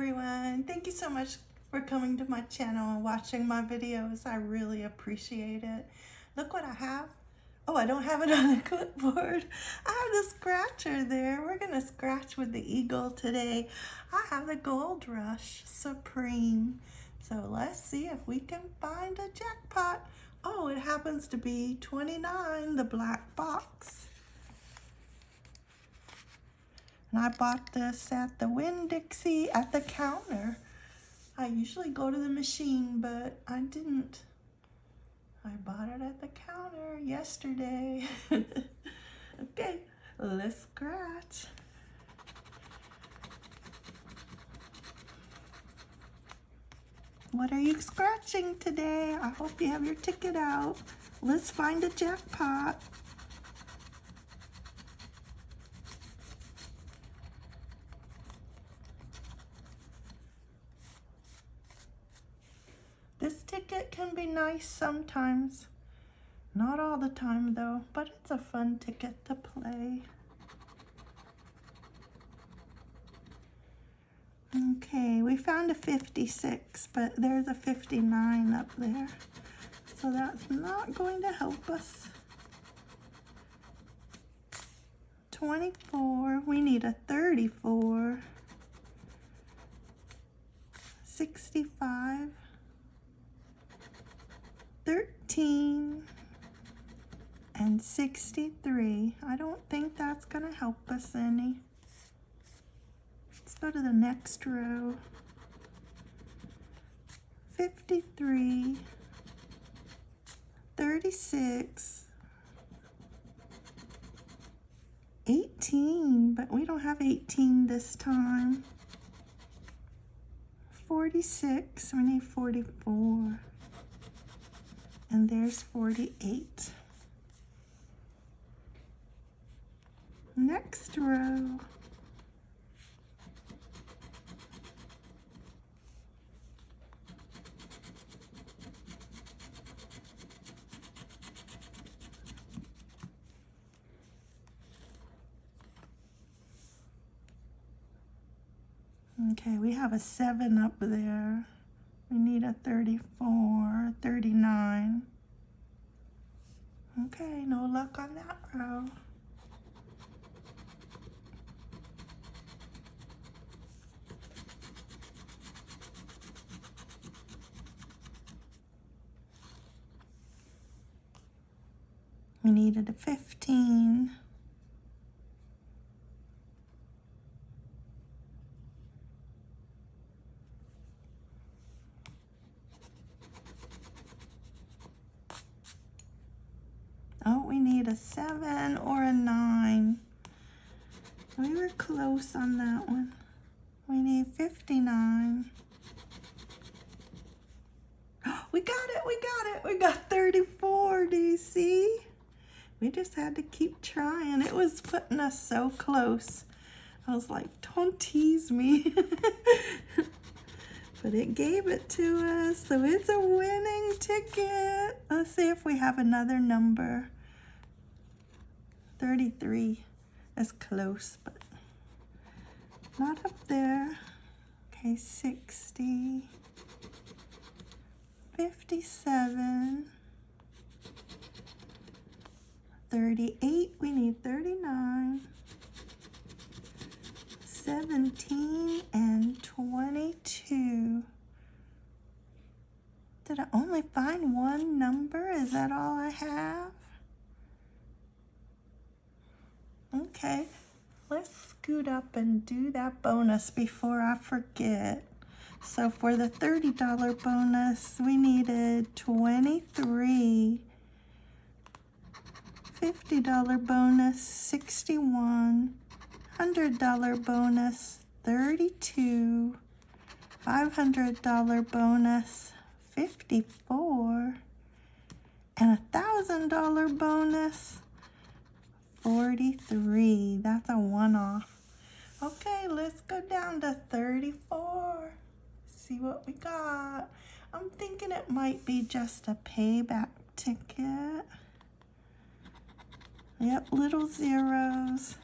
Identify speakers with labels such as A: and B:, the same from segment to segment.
A: everyone. Thank you so much for coming to my channel and watching my videos. I really appreciate it. Look what I have. Oh, I don't have it on the clipboard. I have the scratcher there. We're going to scratch with the eagle today. I have the Gold Rush Supreme. So let's see if we can find a jackpot. Oh, it happens to be 29, the black box. And I bought this at the Winn-Dixie at the counter. I usually go to the machine, but I didn't. I bought it at the counter yesterday. okay, let's scratch. What are you scratching today? I hope you have your ticket out. Let's find a jackpot. Ticket can be nice sometimes. Not all the time though, but it's a fun ticket to play. Okay, we found a 56, but there's a 59 up there. So that's not going to help us. 24, we need a 34. 65. 13 and 63. I don't think that's going to help us any. Let's go to the next row. 53, 36, 18, but we don't have 18 this time. 46, we need 44 and there's 48. Next row. Okay, we have a 7 up there. We need a 34, 39. Okay, no luck on that row. We needed a 15. Oh, we need a seven or a nine. We were close on that one. We need 59. We got it, we got it. We got 34, do you see? We just had to keep trying. It was putting us so close. I was like, don't tease me. but it gave it to us, so it's a winning ticket. Let's see if we have another number. 33 is close, but not up there. Okay, 60, 57, 38, we need 39, 17, and 22. Did I only find one number? Is that all I have? Okay, let's scoot up and do that bonus before I forget. So for the $30 bonus, we needed 23. $50 bonus, 61. $100 bonus, 32. $500 bonus, 54. And a $1,000 bonus, 43. That's a one-off. Okay, let's go down to 34. See what we got. I'm thinking it might be just a payback ticket. Yep, little zeros.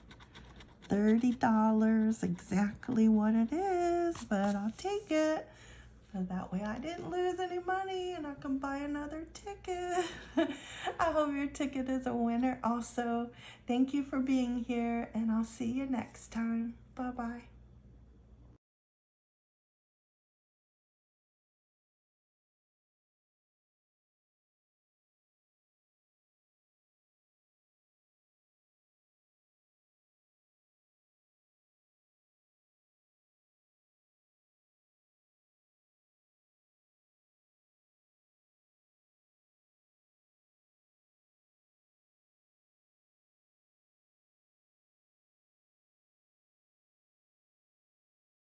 A: $30 exactly what it is, but I'll take it. That way I didn't lose any money and I can buy another ticket. I hope your ticket is a winner also. Thank you for being here and I'll see you next time. Bye-bye.